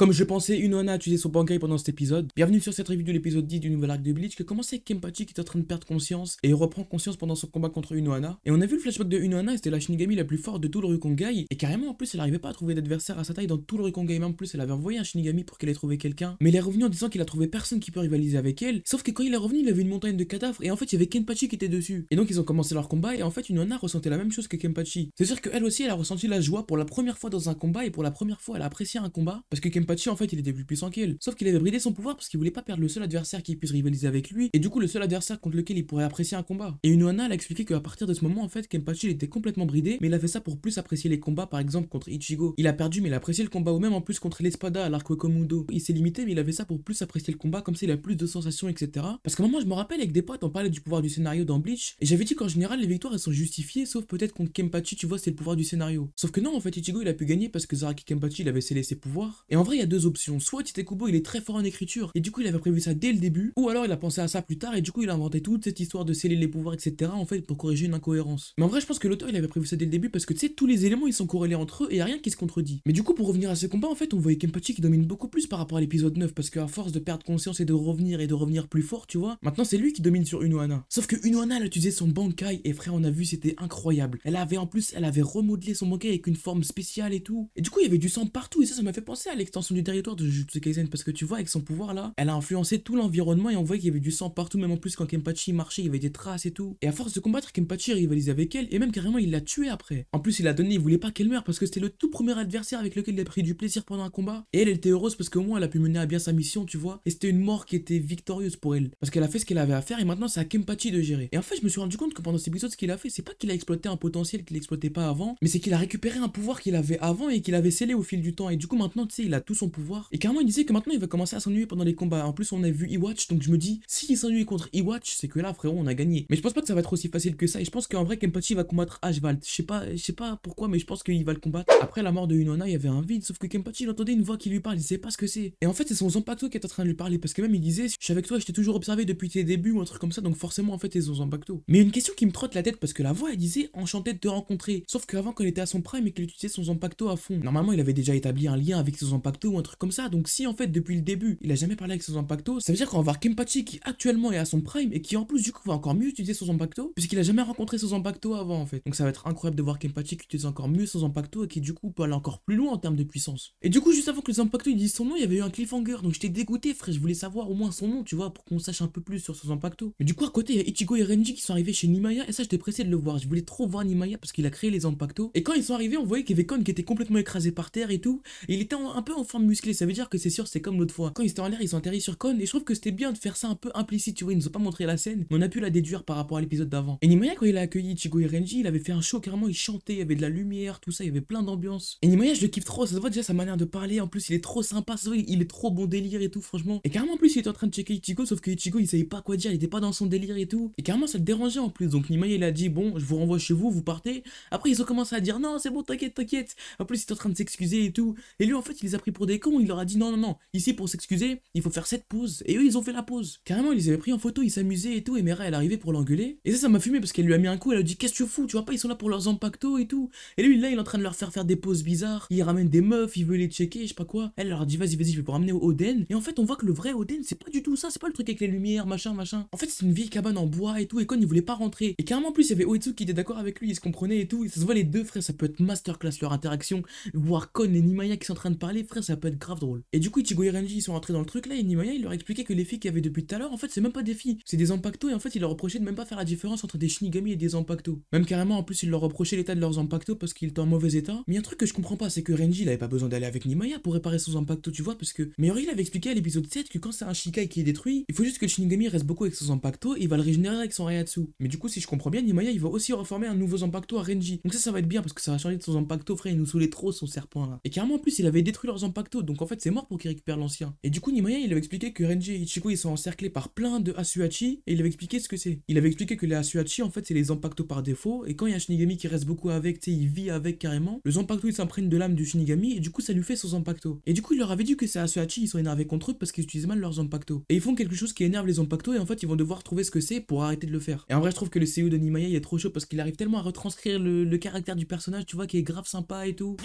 Comme je pensais, Unohana a utilisé son Bankai pendant cet épisode. Bienvenue sur cette review de l'épisode 10 du nouvel arc de Bleach qui commence avec Kenpachi qui est en train de perdre conscience et reprend conscience pendant son combat contre Unohana. Et on a vu le flashback de Unohana, c'était la Shinigami la plus forte de tout le Rukongai et carrément en plus elle arrivait pas à trouver d'adversaire à sa taille dans tout le Rukongai. Même en plus elle avait envoyé un Shinigami pour qu'elle ait trouvé quelqu'un. Mais il est revenu en disant qu'il a trouvé personne qui peut rivaliser avec elle. Sauf que quand il est revenu, il avait une montagne de cadavres et en fait il y avait Kenpachi qui était dessus. Et donc ils ont commencé leur combat et en fait Unohana ressentait la même chose que Kenpachi. C'est sûr qu'elle aussi elle a ressenti la joie pour la première fois dans un combat et pour la première fois elle a apprécié un combat parce que Kenpachi en fait il était plus puissant qu'elle. Sauf qu'il avait bridé son pouvoir parce qu'il voulait pas perdre le seul adversaire qui puisse rivaliser avec lui et du coup le seul adversaire contre lequel il pourrait apprécier un combat. Et Unohana elle a expliqué qu'à partir de ce moment en fait Kenpachi il était complètement bridé mais il a fait ça pour plus apprécier les combats par exemple contre Ichigo. Il a perdu mais il a apprécié le combat ou même en plus contre l'Espada à l'arc Komudo. Il s'est limité mais il a fait ça pour plus apprécier le combat comme s'il a plus de sensations etc. Parce qu'à un moment je me rappelle avec des potes on parlait du pouvoir du scénario dans Bleach et j'avais dit qu'en général les victoires elles sont justifiées sauf peut-être contre Kenpachi tu vois c'est le pouvoir du scénario. Sauf que non en fait Ichigo il a pu gagner parce que Zaraki Kenpachi il avait scellé ses pouvoirs. Et en vrai il y a deux options. Soit Titekubo il est très fort en écriture et du coup il avait prévu ça dès le début ou alors il a pensé à ça plus tard et du coup il a inventé toute cette histoire de sceller les pouvoirs etc en fait pour corriger une incohérence. Mais en vrai je pense que l'auteur il avait prévu ça dès le début parce que tu sais tous les éléments ils sont corrélés entre eux et y a rien qui se contredit. Mais du coup pour revenir à ce combat en fait on voyait Kenpachi qui domine beaucoup plus par rapport à l'épisode 9 parce qu'à force de perdre conscience et de revenir et de revenir plus fort tu vois maintenant c'est lui qui domine sur Unohana. Sauf que Unohana elle a utilisé son Bankai et frère on a vu c'était incroyable. Elle avait en plus elle avait remodelé son Bankai avec une forme spéciale et tout. Et du coup il y avait du sang partout et ça ça m'a fait penser à l'extension du territoire de Jujutsu Kaisen parce que tu vois avec son pouvoir là elle a influencé tout l'environnement et on voyait qu'il y avait du sang partout même en plus quand Kenpachi marchait il y avait des traces et tout. Et à force de combattre Kenpachi rivalisait avec elle et même carrément il l'a tué après. En plus il a donné il voulait pas qu'elle meure parce que c'était le tout premier adversaire avec lequel il a pris du plaisir pendant un combat. Et elle, elle était heureuse parce qu'au moins elle a pu mener à bien sa mission tu vois. Et c'était une mort qui était victorieuse pour elle parce qu'elle a fait ce qu'elle avait à faire et maintenant c'est à Kenpachi de gérer. Et en fait je me suis rendu compte que pendant cet épisode ce qu'il a fait c'est pas qu'il a exploité un potentiel qu'il exploitait pas avant mais c'est qu'il a récupéré un pouvoir qu'il avait avant et qu'il avait scellé au fil du temps et du coup maintenant tu sais il a son pouvoir et carrément il disait que maintenant il va commencer à s'ennuyer pendant les combats. En plus on a vu Iwatch donc je me dis s'il s'ennuie contre Iwatch c'est que là frérot on a gagné. Mais je pense pas que ça va être aussi facile que ça et je pense qu'en vrai Kenpachi va combattre Ashvald. Je sais pas, je sais pas pourquoi mais je pense qu'il va le combattre. Après la mort de Unona il y avait un vide sauf que Kenpachi il entendait une voix qui lui parle il sait pas ce que c'est. Et en fait c'est son Zanpakuto qui est en train de lui parler parce que même il disait je suis avec toi je t'ai toujours observé depuis tes débuts ou un truc comme ça donc forcément en fait c'est son Zanpakuto. Mais une question qui me trotte la tête parce que la voix elle disait enchanté de te rencontrer. Sauf qu'avant quand était à son prime et qu'il utilisait son Zanpakuto à fond. Normalement il avait déjà établi un lien avec son Zanpakuto ou un truc comme ça donc si en fait depuis le début il a jamais parlé avec son Zanpakuto ça veut dire qu'on va voir Kenpachi qui actuellement est à son prime et qui en plus du coup va encore mieux utiliser son Zanpakuto puisqu'il a jamais rencontré son Zanpakuto avant en fait. Donc ça va être incroyable de voir Kenpachi qui utilise encore mieux son Zanpakuto et qui du coup peut aller encore plus loin en termes de puissance. Et du coup juste avant que le Zanpakuto il dise son nom il y avait eu un cliffhanger donc j'étais dégoûté frère je voulais savoir au moins son nom tu vois pour qu'on sache un peu plus sur son Zanpakuto. Mais du coup à côté il y a Ichigo et Renji qui sont arrivés chez Nimaya et ça j'étais pressé de le voir. Je voulais trop voir Nimaya parce qu'il a créé les Zanpakuto et quand ils sont arrivés on voyait qu'il y avait Kon qui était complètement écrasé par terre et tout et il était un peu en forme musclée ça veut dire que c'est sûr c'est comme l'autre fois. Quand ils étaient en l'air ils ont atterri sur Kon et je trouve que c'était bien de faire ça un peu implicite tu vois ils nous ont pas montré la scène mais on a pu la déduire par rapport à l'épisode d'avant. Et Nimaya quand il a accueilli Ichigo et Renji il avait fait un show carrément il chantait il y avait de la lumière tout ça il y avait plein d'ambiance. Et Nimaya je le kiffe trop ça se voit déjà sa manière de parler en plus il est trop sympa ça se voit, il est trop bon délire et tout franchement. Et carrément en plus il était en train de checker Ichigo sauf que Ichigo il savait pas quoi dire il était pas dans son délire et tout et carrément ça le dérangeait en plus donc Nimaya il a dit bon je vous renvoie chez vous vous partez. Après ils ont commencé à dire non c'est bon t'inquiète t'inquiète. En plus il en train de s'excuser et tout et lui en fait il les a pris pour des cons il leur a dit non non non ici pour s'excuser il faut faire cette pause. Et eux ils ont fait la pause. Carrément ils avaient pris en photo ils s'amusaient et tout et Mera elle arrivait pour l'engueuler. Et ça ça m'a fumé parce qu'elle lui a mis un coup elle a dit qu'est-ce que tu fous tu vois pas ils sont là pour leurs impactos et tout. Et lui là il est en train de leur faire faire des poses bizarres. Il ramène des meufs il veut les checker je sais pas quoi. Elle leur dit vas-y vas-y je vais vous ramener au Oden. Et en fait on voit que le vrai Oden c'est pas du tout ça c'est pas le truc avec les lumières machin machin. En fait c'est une vieille cabane en bois et tout et Kon il voulait pas rentrer. Et carrément en plus il y avait Oetsu qui était d'accord avec lui ils se comprenaient et tout. Ça se voit les deux frères ça peut être masterclass leur interaction. Voir Kon et Nimaya qui sont en train de parler frère ça peut être grave drôle et du coup Ichigo et Renji ils sont rentrés dans le truc là et Nimaya il leur expliquait que les filles qu'il y avait depuis tout à l'heure en fait c'est même pas des filles c'est des impactos et en fait il leur reprochait de même pas faire la différence entre des Shinigami et des Zanpakuto. Même carrément en plus il leur reprochait l'état de leurs Zanpakuto parce qu'ils étaient en mauvais état. Mais un truc que je comprends pas c'est que Renji il avait pas besoin d'aller avec Nimaya pour réparer son Zanpakuto tu vois parce que Mayori il avait expliqué à l'épisode 7 que quand c'est un Shikai qui est détruit, il faut juste que le Shinigami reste beaucoup avec son Zanpakuto et il va le régénérer avec son Rayatsu. Mais du coup si je comprends bien Nimaya il va aussi reformer un nouveau Zanpakuto à Renji. Donc ça ça va être bien parce que ça va changer de son Zanpakuto frère il nous saoulait trop son serpent là. Et carrément en plus il avait détruit leurs Donc en fait c'est mort pour qu'il récupère l'ancien. Et du coup Nimaya il avait expliqué que Renji et Ichigo ils sont encerclés par plein de Asuhachi et il avait expliqué ce que c'est. Il avait expliqué que les Asuhachi en fait c'est les Zanpakuto par défaut et quand il y a un Shinigami qui reste beaucoup avec, tu sais il vit avec carrément, le Zanpakuto il s'imprègne de l'âme du Shinigami et du coup ça lui fait son Zanpakuto. Et du coup il leur avait dit que ces Asuhachi ils sont énervés contre eux parce qu'ils utilisent mal leurs Zanpakuto. Et ils font quelque chose qui énerve les Zanpakuto et en fait ils vont devoir trouver ce que c'est pour arrêter de le faire. Et en vrai je trouve que le CEO de Nimaya il est trop chaud parce qu'il arrive tellement à retranscrire le caractère du personnage tu vois qui est grave sympa et tout.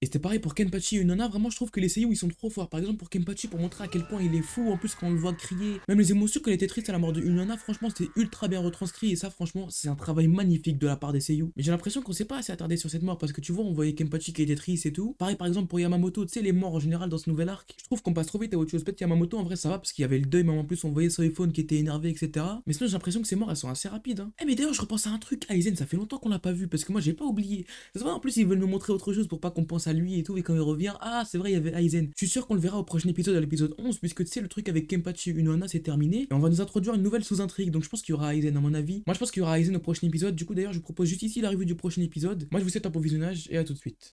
Et c'était pareil pour Kenpachi et Unona, vraiment je trouve que les seiyuu ils sont trop forts. Par exemple pour Kenpachi pour montrer à quel point il est fou, en plus quand on le voit crier, même les émotions il était triste à la mort de Unona, franchement c'était ultra bien retranscrit et ça franchement c'est un travail magnifique de la part des seiyuu. Mais j'ai l'impression qu'on s'est pas assez attardé sur cette mort parce que tu vois on voyait Kenpachi qui était triste et tout. Pareil par exemple pour Yamamoto, tu sais les morts en général dans ce nouvel arc, je trouve qu'on passe trop vite à autre chose. Peut-être Yamamoto en vrai ça va parce qu'il y avait le deuil, mais en plus on voyait iPhone qui était énervé, etc. Mais sinon j'ai l'impression que ces morts elles sont assez rapides. Hein. Eh mais d'ailleurs je repense à un truc, Aizen, ça fait longtemps qu'on l'a pas vu parce que moi j'ai pas oublié. Ça en plus ils veulent nous montrer autre chose pour pas qu'on pense à lui et tout et quand il revient, ah c'est vrai il y avait Aizen. Je suis sûr qu'on le verra au prochain épisode, à l'épisode 11, puisque tu sais le truc avec Kenpachi et Unohana c'est terminé et on va nous introduire une nouvelle sous-intrigue. Donc je pense qu'il y aura Aizen à mon avis. Moi je pense qu'il y aura Aizen au prochain épisode. Du coup d'ailleurs je vous propose juste ici la revue du prochain épisode. Moi je vous souhaite un bon visionnage et à tout de suite.